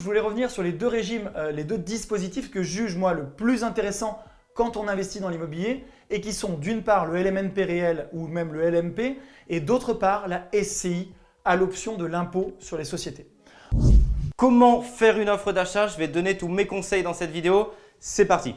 Je voulais revenir sur les deux régimes, euh, les deux dispositifs que juge moi le plus intéressant quand on investit dans l'immobilier et qui sont d'une part le LMNP réel ou même le LMP et d'autre part la SCI à l'option de l'impôt sur les sociétés. Comment faire une offre d'achat? Je vais donner tous mes conseils dans cette vidéo. C'est parti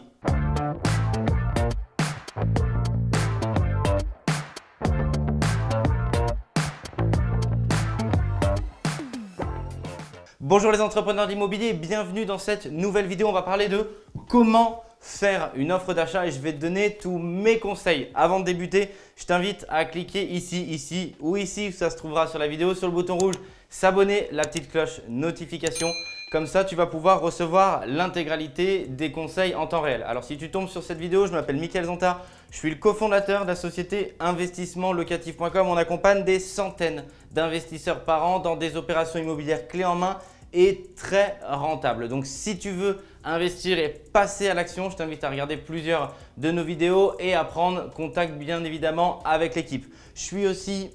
Bonjour les entrepreneurs d'immobilier, bienvenue dans cette nouvelle vidéo. On va parler de comment faire une offre d'achat et je vais te donner tous mes conseils. Avant de débuter, je t'invite à cliquer ici, ici ou ici, ça se trouvera sur la vidéo, sur le bouton rouge, s'abonner, la petite cloche notification. Comme ça, tu vas pouvoir recevoir l'intégralité des conseils en temps réel. Alors, si tu tombes sur cette vidéo, je m'appelle Mickaël Zonta. Je suis le cofondateur de la société investissementlocatif.com. On accompagne des centaines d'investisseurs par an dans des opérations immobilières clés en main est très rentable. Donc si tu veux investir et passer à l'action, je t'invite à regarder plusieurs de nos vidéos et à prendre contact bien évidemment avec l'équipe. Je suis aussi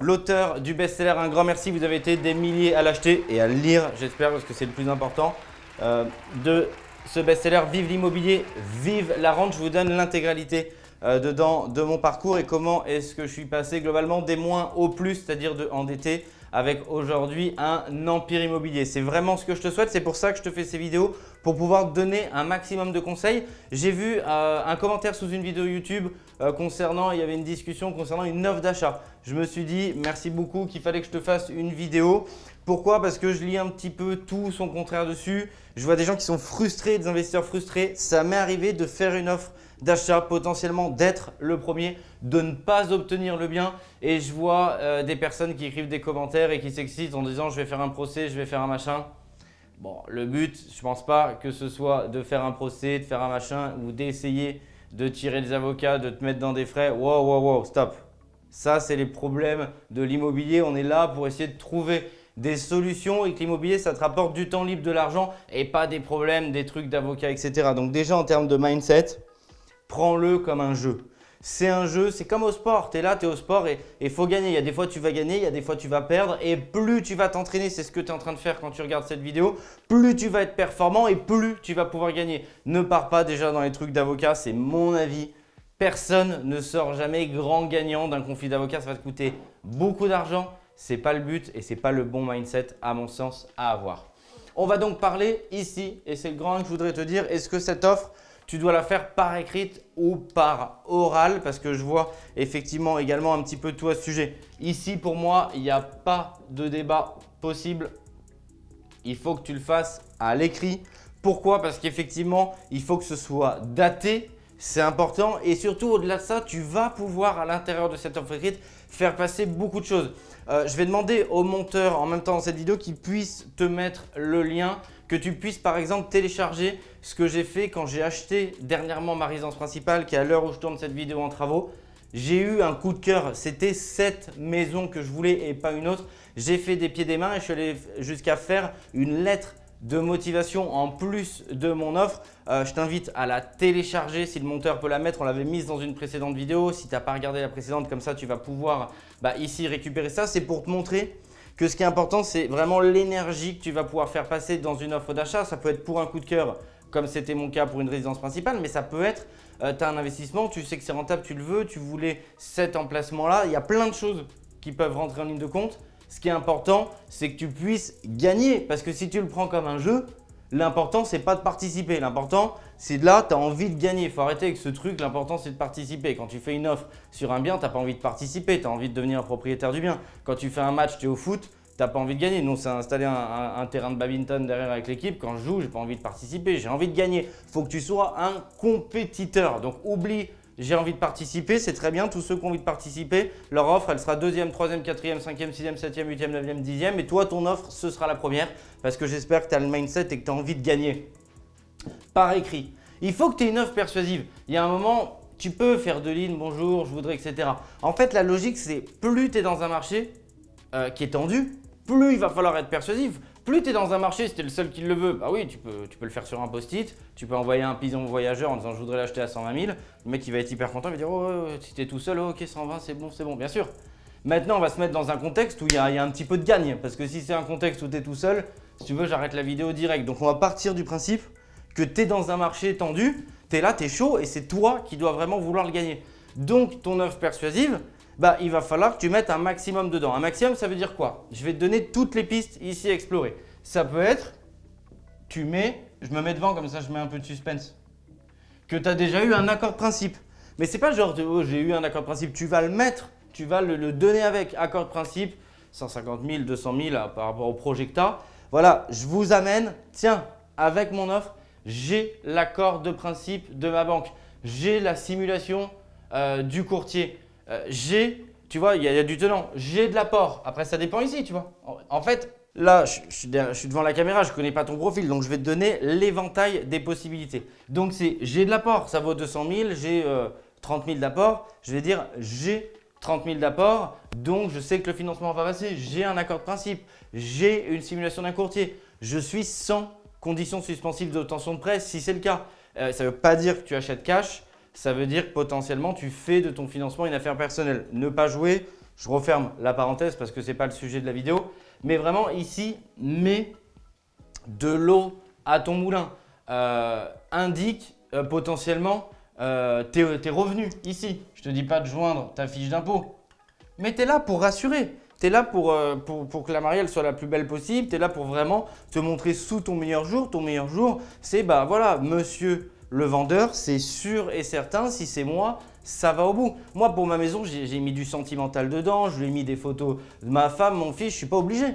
l'auteur du best-seller. Un grand merci, vous avez été des milliers à l'acheter et à le lire, j'espère, parce que c'est le plus important, euh, de ce best-seller Vive l'immobilier, vive la rente. Je vous donne l'intégralité dedans de mon parcours et comment est-ce que je suis passé globalement des moins au plus, c'est-à-dire de endetté avec aujourd'hui un empire immobilier. C'est vraiment ce que je te souhaite, c'est pour ça que je te fais ces vidéos, pour pouvoir donner un maximum de conseils. J'ai vu euh, un commentaire sous une vidéo YouTube euh, concernant, il y avait une discussion concernant une offre d'achat. Je me suis dit merci beaucoup qu'il fallait que je te fasse une vidéo. Pourquoi? Parce que je lis un petit peu tout son contraire dessus. Je vois des gens qui sont frustrés, des investisseurs frustrés. Ça m'est arrivé de faire une offre d'achat, potentiellement d'être le premier, de ne pas obtenir le bien. Et je vois euh, des personnes qui écrivent des commentaires et qui s'excitent en disant « je vais faire un procès, je vais faire un machin ». Bon, le but, je ne pense pas que ce soit de faire un procès, de faire un machin ou d'essayer de tirer des avocats, de te mettre dans des frais. Wow, wow, wow, stop. Ça, c'est les problèmes de l'immobilier. On est là pour essayer de trouver des solutions et que l'immobilier, ça te rapporte du temps libre, de l'argent et pas des problèmes, des trucs d'avocats, etc. Donc déjà, en termes de mindset, prends-le comme un jeu. C'est un jeu, c'est comme au sport. Tu es là, tu es au sport et il faut gagner. Il y a des fois tu vas gagner, il y a des fois tu vas perdre. Et plus tu vas t'entraîner, c'est ce que tu es en train de faire quand tu regardes cette vidéo, plus tu vas être performant et plus tu vas pouvoir gagner. Ne pars pas déjà dans les trucs d'avocat, c'est mon avis. Personne ne sort jamais grand gagnant d'un conflit d'avocat. Ça va te coûter beaucoup d'argent. Ce n'est pas le but et ce n'est pas le bon mindset à mon sens à avoir. On va donc parler ici et c'est le grand que je voudrais te dire. Est-ce que cette offre tu dois la faire par écrite ou par oral parce que je vois effectivement également un petit peu tout à ce sujet. Ici, pour moi, il n'y a pas de débat possible. Il faut que tu le fasses à l'écrit. Pourquoi? Parce qu'effectivement, il faut que ce soit daté. C'est important et surtout au-delà de ça, tu vas pouvoir à l'intérieur de cette offre écrite faire passer beaucoup de choses. Euh, je vais demander au monteur en même temps dans cette vidéo qu'il puisse te mettre le lien que tu puisses par exemple télécharger ce que j'ai fait quand j'ai acheté dernièrement ma résidence principale qui est à l'heure où je tourne cette vidéo en travaux. J'ai eu un coup de cœur, c'était cette maison que je voulais et pas une autre. J'ai fait des pieds des mains et je suis allé jusqu'à faire une lettre de motivation en plus de mon offre. Euh, je t'invite à la télécharger si le monteur peut la mettre. On l'avait mise dans une précédente vidéo. Si tu n'as pas regardé la précédente, comme ça, tu vas pouvoir bah, ici récupérer ça. C'est pour te montrer que ce qui est important, c'est vraiment l'énergie que tu vas pouvoir faire passer dans une offre d'achat. Ça peut être pour un coup de cœur, comme c'était mon cas pour une résidence principale, mais ça peut être, euh, tu as un investissement, tu sais que c'est rentable, tu le veux, tu voulais cet emplacement-là. Il y a plein de choses qui peuvent rentrer en ligne de compte. Ce qui est important, c'est que tu puisses gagner parce que si tu le prends comme un jeu, L'important, c'est pas de participer. L'important, c'est de là, tu as envie de gagner. Il faut arrêter avec ce truc. L'important, c'est de participer. Quand tu fais une offre sur un bien, tu n'as pas envie de participer. Tu as envie de devenir propriétaire du bien. Quand tu fais un match, tu es au foot, tu n'as pas envie de gagner. Nous, c'est installé un, terrain de badminton derrière avec l'équipe. Quand je joue, j'ai pas envie de participer. J'ai envie de gagner. Il faut que tu sois un compétiteur. Donc, oublie j'ai envie de participer, c'est très bien. Tous ceux qui ont envie de participer, leur offre, elle sera deuxième, troisième, quatrième, cinquième, sixième, septième, huitième, neuvième, dixième. Et toi, ton offre, ce sera la première parce que j'espère que tu as le mindset et que tu as envie de gagner. Par écrit. Il faut que tu aies une offre persuasive. Il y a un moment, tu peux faire de lignes, bonjour, je voudrais, etc. En fait, la logique, c'est plus tu es dans un marché euh, qui est tendu, plus il va falloir être persuasif. Plus tu dans un marché, si tu le seul qui le veut, bah oui, tu peux, le faire sur un post-it, tu peux envoyer un pigeon voyageur en disant je voudrais l'acheter à 120 000. Le mec il va être hyper content, il va dire oh, si tu tout seul, ok 120 c'est bon, c'est bon, bien sûr. Maintenant on va se mettre dans un contexte où il y, a, un petit peu de gagne parce que si c'est un contexte où tu es tout seul, si tu veux, j'arrête la vidéo direct. Donc, on va partir du principe que tu es dans un marché tendu, tu es là, tu es chaud et c'est toi qui dois vraiment vouloir le gagner. Donc, ton offre persuasive, bah, il va falloir que tu mettes un maximum dedans. Un maximum, ça veut dire quoi? Je vais te donner toutes les pistes ici à explorer. Ça peut être, tu mets, je me mets devant comme ça je mets un peu de suspense, que tu as déjà eu un accord de principe. Mais c'est pas genre, oh, j'ai eu un accord de principe, tu vas le mettre, tu vas le, donner avec accord de principe, 150 000, 200 000 par rapport au as. Voilà, je vous amène, tiens, avec mon offre, j'ai l'accord de principe de ma banque, j'ai la simulation euh, du courtier, euh, j'ai, tu vois, il y, a du tenant, j'ai de l'apport. Après, ça dépend ici, tu vois. En, fait, là, je, suis devant la caméra, je ne connais pas ton profil, donc je vais te donner l'éventail des possibilités. Donc, c'est j'ai de l'apport, ça vaut 200 000, j'ai 30 000 d'apport. Je vais dire j'ai 30 000 d'apport, donc je sais que le financement va passer, j'ai un accord de principe, j'ai une simulation d'un courtier, je suis sans conditions suspensives d'obtention de prêt si c'est le cas. Euh, ça ne veut pas dire que tu achètes cash, ça veut dire que potentiellement tu fais de ton financement une affaire personnelle. Ne pas jouer, je referme la parenthèse parce que ce n'est pas le sujet de la vidéo, mais vraiment ici, mets de l'eau à ton moulin. Euh, indique euh, potentiellement euh, tes, revenus ici. Je ne te dis pas de joindre ta fiche d'impôt, mais tu es là pour rassurer. Tu es là pour, que la marielle soit la plus belle possible. Tu es là pour vraiment te montrer sous ton meilleur jour. Ton meilleur jour, c'est bah voilà, monsieur le vendeur, c'est sûr et certain, si c'est moi, ça va au bout. Moi, pour ma maison, j'ai mis du sentimental dedans, je lui ai mis des photos de ma femme, mon fils, je suis pas obligé.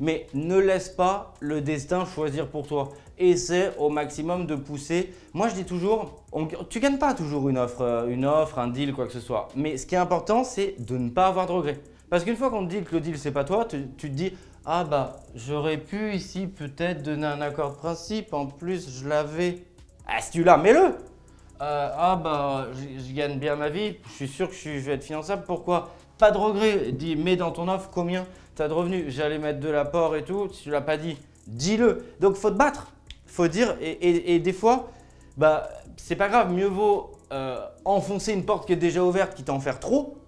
Mais ne laisse pas le destin choisir pour toi. Essaie au maximum de pousser. Moi, je dis toujours, tu ne gagnes pas toujours une offre, euh, une offre, un deal, quoi que ce soit. Mais ce qui est important, c'est de ne pas avoir de regrets. Parce qu'une fois qu'on te dit que le deal, c'est pas toi, tu, tu te dis, ah bah, j'aurais pu ici peut-être donner un accord de principe. En plus, je l'avais ah, si tu l'as, mets-le euh, Ah bah, je gagne bien ma vie, je suis sûr que je, vais être finançable, pourquoi? Pas de regret, dis, mets dans ton offre combien tu as de revenus. J'allais mettre de l'apport et tout, si tu l'as pas dit, dis-le. Donc, faut te battre, faut dire, et, des fois, bah, c'est pas grave, mieux vaut euh, enfoncer une porte qui est déjà ouverte, qui t'en faire trop,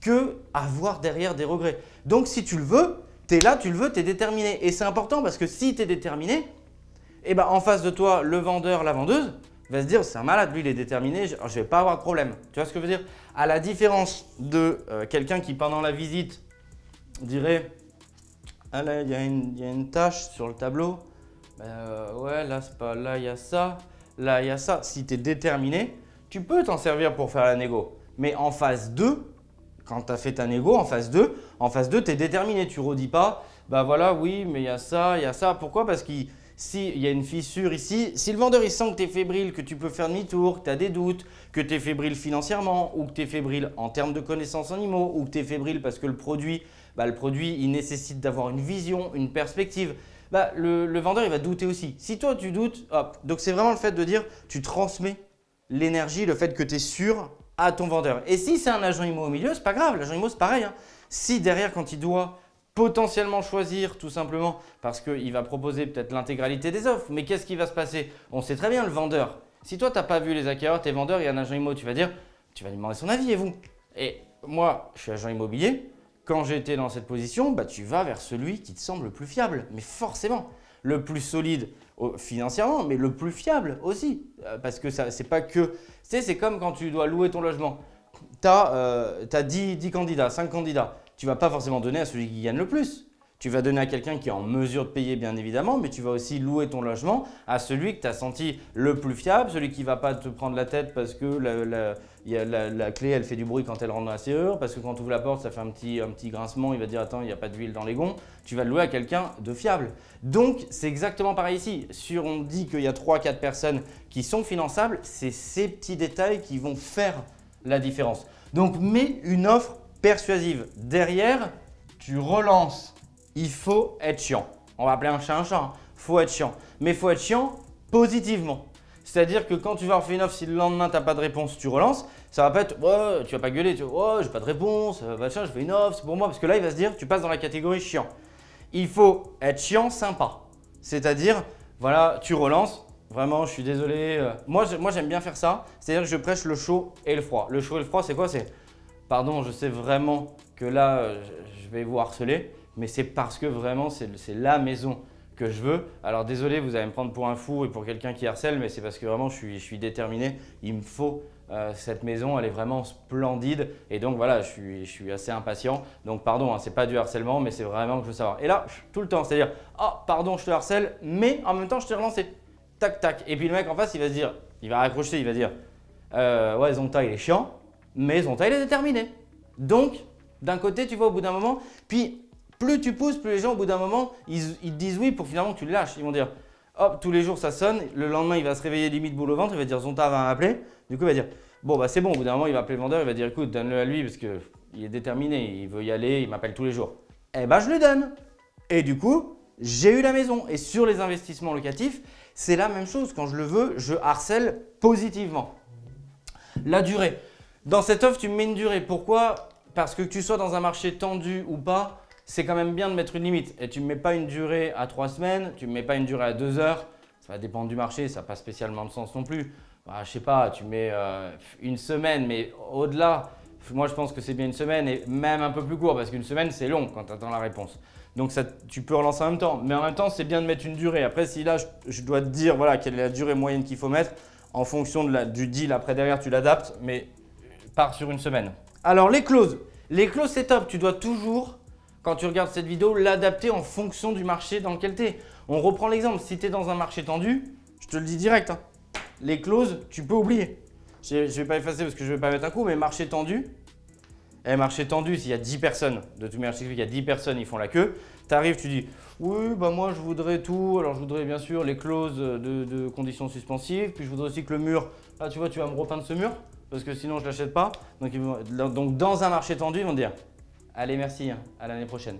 que avoir derrière des regrets. Donc, si tu le veux, tu es là, tu le veux, tu es déterminé. Et c'est important parce que si tu es déterminé, et eh ben, en face de toi, le vendeur, la vendeuse, va se dire c'est un malade, lui il est déterminé, je ne vais pas avoir de problème. Tu vois ce que je veux dire? À la différence de euh, quelqu'un qui pendant la visite dirait ah là il y, a une tâche sur le tableau, ben, euh, ouais là c'est pas là il y a ça, là il y a ça. Si tu es déterminé, tu peux t'en servir pour faire la négo. Mais en phase 2, quand tu as fait ta négo en phase 2, en phase 2 tu es déterminé, tu redis pas bah voilà oui mais il y a ça, il y a ça. Pourquoi? Parce qu'il s'il y a une fissure ici, si le vendeur il sent que tu es fébrile, que tu peux faire demi-tour, que tu as des doutes, que tu es fébrile financièrement ou que tu es fébrile en termes de connaissances animaux ou que tu es fébrile parce que le produit, bah, le produit il nécessite d'avoir une vision, une perspective, bah, le, vendeur il va douter aussi. Si toi tu doutes, hop. Donc c'est vraiment le fait de dire tu transmets l'énergie, le fait que tu es sûr à ton vendeur. Et si c'est un agent immo au milieu, c'est pas grave, l'agent immo c'est pareil. Hein. Si derrière quand il doit potentiellement choisir tout simplement parce qu'il va proposer peut-être l'intégralité des offres. Mais qu'est-ce qui va se passer? On sait très bien le vendeur. Si toi, tu n'as pas vu les acquéreurs, tes vendeurs, il y a un agent immo, tu vas dire, tu vas lui demander son avis et vous? Et moi, je suis agent immobilier. Quand j'étais dans cette position, bah, tu vas vers celui qui te semble le plus fiable. Mais forcément, le plus solide financièrement, mais le plus fiable aussi. Euh, parce que ce n'est pas que… Tu sais, c'est comme quand tu dois louer ton logement. Tu as, 10, 10 candidats, 5 candidats tu ne vas pas forcément donner à celui qui gagne le plus. Tu vas donner à quelqu'un qui est en mesure de payer bien évidemment, mais tu vas aussi louer ton logement à celui que tu as senti le plus fiable, celui qui ne va pas te prendre la tête parce que la, clé elle fait du bruit quand elle rentre dans la serrure, parce que quand tu ouvres la porte ça fait un petit, un petit grincement, il va dire attends il n'y a pas d'huile dans les gonds, tu vas le louer à quelqu'un de fiable. Donc c'est exactement pareil ici, sur on dit qu'il y a 3-4 personnes qui sont finançables, c'est ces petits détails qui vont faire la différence. Donc mets une offre persuasive. Derrière, tu relances. Il faut être chiant. On va appeler un chat un chat. Il hein. faut être chiant. Mais il faut être chiant positivement. C'est-à-dire que quand tu vas refaire une offre, si le lendemain, tu n'as pas de réponse, tu relances, ça va pas être ouais, tu vas pas gueuler, tu vas j'ai pas de réponse, euh, machin, je fais une offre, c'est pour moi. Parce que là, il va se dire tu passes dans la catégorie chiant. Il faut être chiant sympa. C'est-à-dire, voilà, tu relances, vraiment, je suis désolé. Euh. Moi, moi j'aime bien faire ça. C'est-à-dire que je prêche le chaud et le froid. Le chaud et le froid, c'est quoi? C'est pardon, je sais vraiment que là, je vais vous harceler, mais c'est parce que vraiment, c'est la maison que je veux. Alors désolé, vous allez me prendre pour un fou et pour quelqu'un qui harcèle, mais c'est parce que vraiment je suis, déterminé. Il me faut euh, cette maison, elle est vraiment splendide et donc voilà, je suis, assez impatient. Donc pardon, hein, c'est pas du harcèlement, mais c'est vraiment que je veux savoir. Et là, tout le temps, c'est-à-dire, oh pardon, je te harcèle, mais en même temps, je t'ai relancé. Tac, tac. Et puis le mec en face, il va se dire, il va raccrocher, il va dire, euh, ouais, Zonta, il est chiant, mais Zonta, il est déterminé. Donc, d'un côté, tu vois, au bout d'un moment, puis plus tu pousses, plus les gens, au bout d'un moment, ils, te disent oui pour finalement que tu le lâches. Ils vont dire, hop, tous les jours ça sonne, le lendemain il va se réveiller limite boule au ventre, il va dire Zonta va m'appeler. Du coup, il va dire, bon bah c'est bon, au bout d'un moment il va appeler le vendeur, il va dire écoute, donne-le à lui parce qu'il est déterminé, il veut y aller, il m'appelle tous les jours. Eh ben je lui donne. Et du coup, j'ai eu la maison. Et sur les investissements locatifs, c'est la même chose. Quand je le veux, je harcèle positivement. La durée. Dans cette offre, tu me mets une durée. Pourquoi? Parce que tu sois dans un marché tendu ou pas, c'est quand même bien de mettre une limite. Et tu ne mets pas une durée à trois semaines, tu ne mets pas une durée à deux heures. Ça va dépendre du marché, ça n'a pas spécialement de sens non plus. Bah, je sais pas, tu mets euh, une semaine, mais au-delà, moi je pense que c'est bien une semaine et même un peu plus court parce qu'une semaine c'est long quand tu attends la réponse. Donc tu peux relancer en même temps. Mais en même temps, c'est bien de mettre une durée. Après, si là, je, dois te dire voilà, quelle est la durée moyenne qu'il faut mettre, en fonction du deal après derrière, tu l'adaptes, mais pars sur une semaine. Alors les clauses. Les clauses, c'est top. Tu dois toujours quand tu regardes cette vidéo, l'adapter en fonction du marché dans lequel tu es. On reprend l'exemple, si tu es dans un marché tendu, je te le dis direct, hein. les clauses, tu peux oublier. Je ne vais pas effacer parce que je ne vais pas mettre un coup, mais marché tendu, eh, marché tendu, s'il y a 10 personnes, de tout marché, il y a 10 personnes, ils font la queue, tu arrives, tu dis oui, bah moi je voudrais tout, alors je voudrais bien sûr les clauses de, conditions suspensives, puis je voudrais aussi que le mur, ah tu vois, tu vas me repeindre ce mur, parce que sinon je ne l'achète pas. Donc, dans un marché tendu, ils vont dire Allez, merci, hein, à l'année prochaine.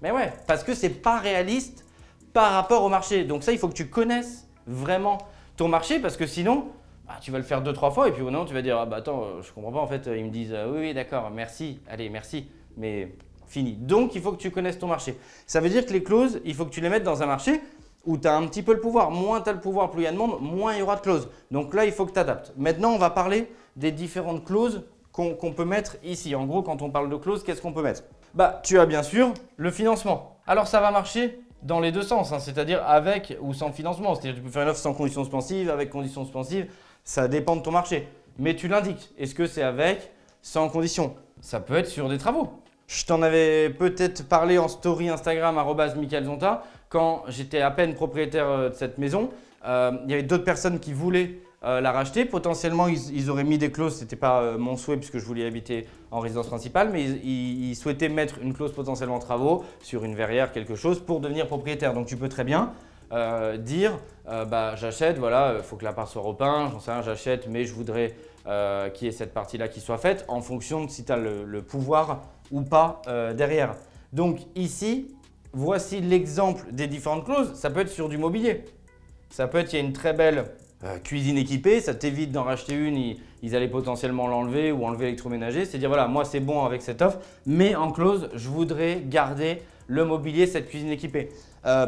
Mais ouais, parce que c'est pas réaliste par rapport au marché. Donc ça, il faut que tu connaisses vraiment ton marché parce que sinon, bah, tu vas le faire deux, trois fois et puis au moment tu vas dire ah bah attends, euh, je comprends pas en fait. Ils me disent euh, oui, oui, d'accord, merci, allez, merci, mais fini. Donc il faut que tu connaisses ton marché. Ça veut dire que les clauses, il faut que tu les mettes dans un marché où tu as un petit peu le pouvoir. Moins tu as le pouvoir, plus il y a de monde, moins il y aura de clauses. Donc là, il faut que tu adaptes. Maintenant, on va parler des différentes clauses qu'on peut mettre ici. En gros, quand on parle de clause, qu'est-ce qu'on peut mettre? Bah, tu as bien sûr le financement. Alors, ça va marcher dans les deux sens, hein, c'est-à-dire avec ou sans financement. C'est-à-dire tu peux faire une offre sans conditions suspensives, avec conditions suspensives, ça dépend de ton marché. Mais tu l'indiques. Est-ce que c'est avec, sans conditions? Ça peut être sur des travaux. Je t'en avais peut-être parlé en story Instagram, Zonta, quand j'étais à peine propriétaire euh, de cette maison. Euh, il y avait d'autres personnes qui voulaient euh, la racheter. Potentiellement, ils, auraient mis des clauses, ce n'était pas euh, mon souhait puisque je voulais habiter en résidence principale, mais ils, souhaitaient mettre une clause potentiellement travaux sur une verrière, quelque chose, pour devenir propriétaire. Donc tu peux très bien euh, dire bah, j'achète, voilà, il faut que la part soit repeinte, j'en sais rien, j'achète, mais je voudrais qu'il y ait cette partie-là qui soit faite en fonction de si tu as le, pouvoir ou pas derrière. Donc ici, voici l'exemple des différentes clauses. Ça peut être sur du mobilier. Ça peut être, il y a une très belle euh, cuisine équipée, ça t'évite d'en racheter une, ils, allaient potentiellement l'enlever ou enlever l'électroménager. C'est dire voilà, moi c'est bon avec cette offre, mais en clause, je voudrais garder le mobilier, cette cuisine équipée. Euh,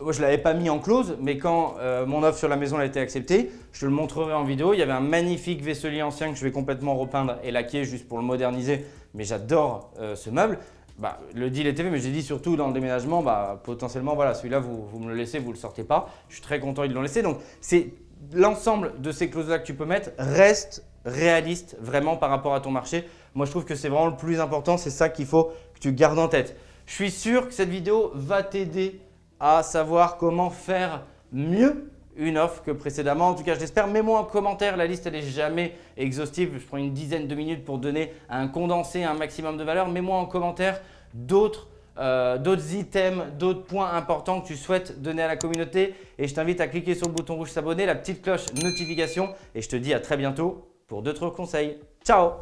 je ne l'avais pas mis en clause, mais quand euh, mon offre sur la maison a été acceptée, je te le montrerai en vidéo. Il y avait un magnifique vaisselier ancien que je vais complètement repeindre et laquer juste pour le moderniser, mais j'adore ce meuble. Bah, le deal était fait, mais j'ai dit surtout dans le déménagement, bah, potentiellement, voilà, celui-là, vous, vous, me le laissez, vous ne le sortez pas. Je suis très content, ils l'ont laissé. Donc, c'est l'ensemble de ces clauses-là que tu peux mettre reste réaliste vraiment par rapport à ton marché. Moi, je trouve que c'est vraiment le plus important. C'est ça qu'il faut que tu gardes en tête. Je suis sûr que cette vidéo va t'aider à savoir comment faire mieux une offre que précédemment. En tout cas, je l'espère. Mets-moi en commentaire. La liste, elle n'est jamais exhaustive. Je prends une dizaine de minutes pour donner un condensé, un maximum de valeur. Mets-moi en commentaire d'autres euh, d'autres items, d'autres points importants que tu souhaites donner à la communauté. Et je t'invite à cliquer sur le bouton rouge s'abonner, la petite cloche notification. Et je te dis à très bientôt pour d'autres conseils. Ciao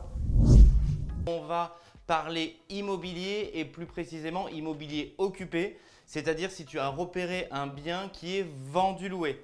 On va parler immobilier et plus précisément immobilier occupé, c'est-à-dire si tu as repéré un bien qui est vendu loué.